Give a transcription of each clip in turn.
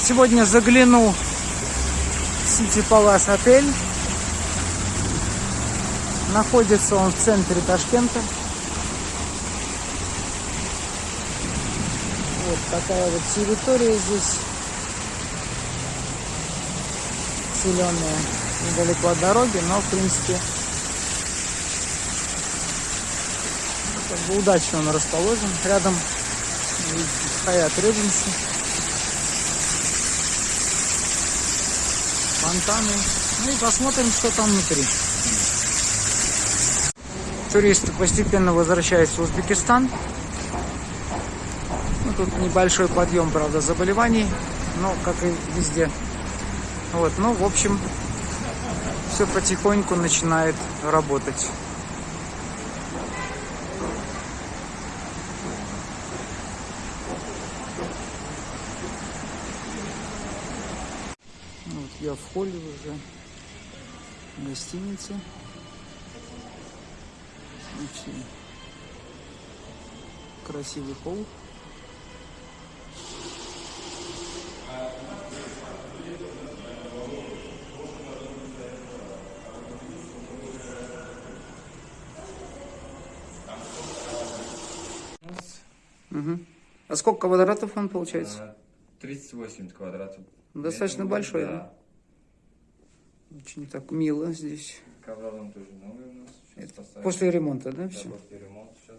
Сегодня загляну в Сити Палас отель. Находится он в центре Ташкента. Вот такая вот территория здесь. Зеленая, недалеко от дороги, но в принципе как бы удачно он расположен. Рядом Хаят Редженси. Фонтаны. Ну и посмотрим, что там внутри. Туристы постепенно возвращаются в Узбекистан. Ну, тут небольшой подъем, правда, заболеваний, но как и везде. Вот, ну, в общем, все потихоньку начинает работать. Ну, Вот я в холле уже гостиницы. Очень красивый холл. Мгм. А сколько квадратов он получается? А, 38 квадратов. Достаточно большой, Да. Очень так мило здесь. Ковролон тоже новый у нас. Сейчас поставим. После ремонта, да, Да, все? после ремонта сейчас.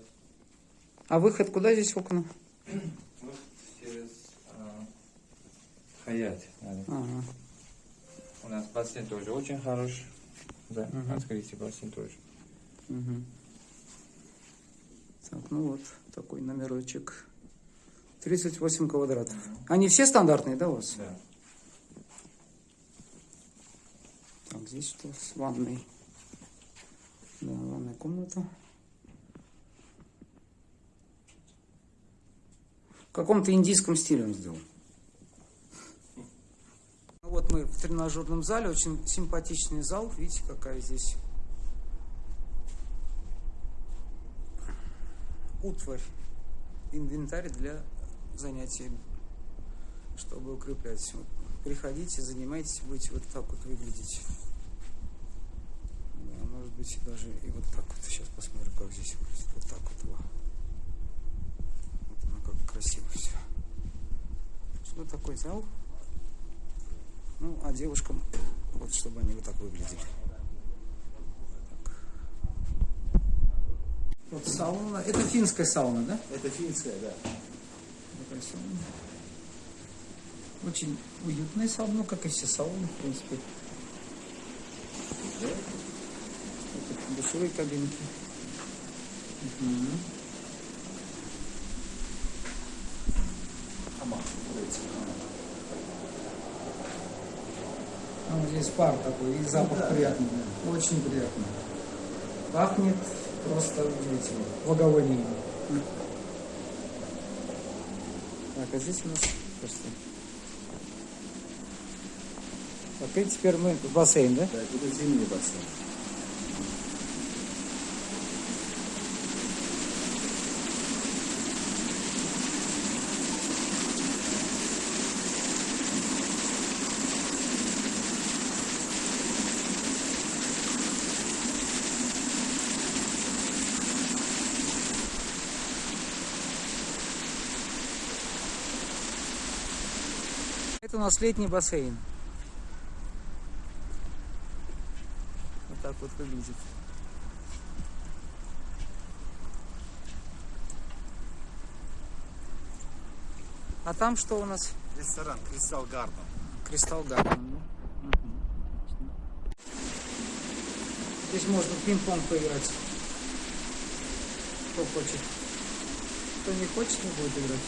А выход куда здесь окна? Вот через а, Хаят. Ага. У нас бассейн тоже очень хороший. Да, Мгм. открытие бассейн тоже. Мгм. Так, ну вот такой номерочек. 38 квадратов. Они все стандартные, да, у вас? Да. Так, здесь что с ванной? Да, ванная комната. В каком-то индийском стиле он сделан. Ну Вот мы в тренажерном зале, очень симпатичный зал. Видите, какая здесь утварь, инвентарь для занятий, чтобы укреплять. Приходите, занимайтесь, будете вот так вот выглядеть. Быть, даже и вот так вот. Сейчас посмотрим, как здесь выглядит. Вот так вот. Во. Вот оно как красиво все. Что такой зал? Ну, а девушкам, вот чтобы они вот так выглядели. Вот сауна. Это финская сауна, да? Это финская, да. Такая сауна. Очень уютная сауна, ну, как и все сауны, в принципе. Душевые кабинки. А вот здесь пар такой, и запах да, приятный. Очень приятный. Пахнет просто удивительно. Благовонием. Так, а здесь у нас просто... И теперь мы в бассейн, да? Да, это зимний бассейн. Это у нас летний бассейн. Вот так вот выглядит. А там что у нас? Ресторан Кристалл Гарден. Кристалл Гарден. Здесь можно пинг-понг поиграть. Кто хочет. Кто не хочет, не будет играть.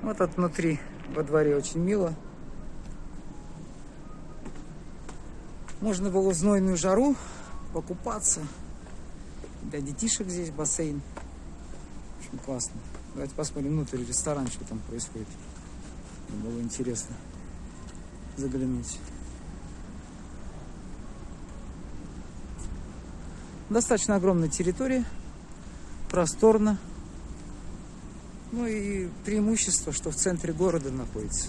Вот тут внутри во дворе очень мило. Можно было в знойную жару покупаться. Для детишек здесь бассейн. Очень классно. Давайте посмотрим внутрь ресторан, что там происходит. Мне Было интересно заглянуть. Достаточно огромная территория, просторно. Ну и преимущество, что в центре города находится.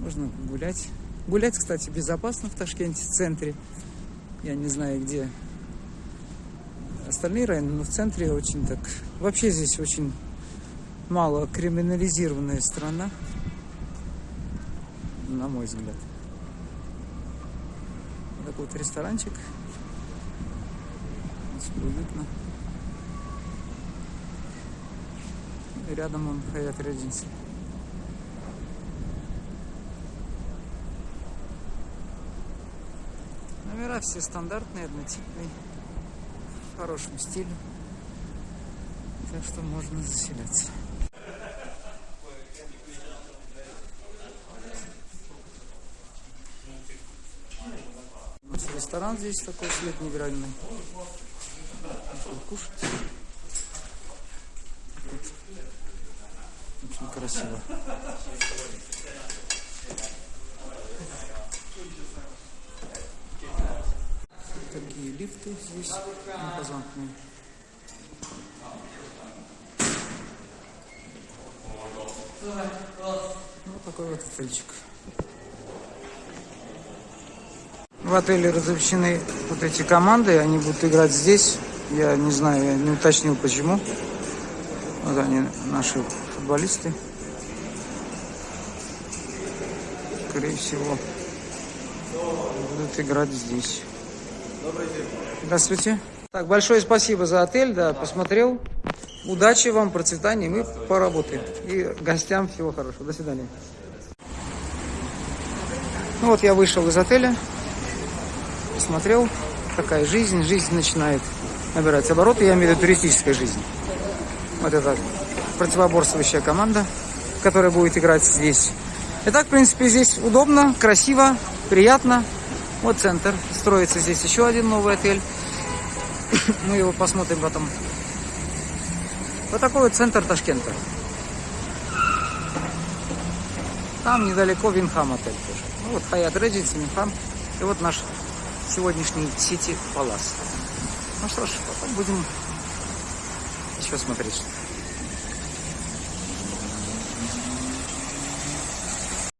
Можно гулять. Гулять, кстати, безопасно в Ташкенте, в центре. Я не знаю, где остальные районы, но в центре очень так... Вообще здесь очень мало криминализированная страна, на мой взгляд. Такой вот ресторанчик. Здесь уютно. И рядом он Хаят Редженси. Номера все стандартные, однотипные, в хорошем стиле. Так что можно заселяться. Ресторан здесь такой свет невероятный. Можно Кушать. Очень красиво. Такие лифты здесь импозантные. Вот такой вот отельчик. В отеле размещены вот эти команды, они будут играть здесь. Я не знаю, я не уточнил почему. Вот они, наши футболисты. Скорее всего, будут играть здесь. Здравствуйте. Так, большое спасибо за отель, да, посмотрел. Удачи вам, процветания, мы поработаем. И гостям всего хорошего. До свидания. Ну вот я вышел из отеля, посмотрел, какая жизнь. Жизнь начинает набирать обороты, я имею в виду туристическая жизнь. Вот это противоборствующая команда, которая будет играть здесь. Итак, в принципе, здесь удобно, красиво, приятно. Вот центр. Строится здесь еще один новый отель. Мы его посмотрим потом. Вот такой вот центр Ташкента. Там недалеко Винхам отель тоже. Ну, вот Хаят Редженси, Винхам. И вот наш сегодняшний Сити Палас. Ну что ж, потом будем еще смотреть.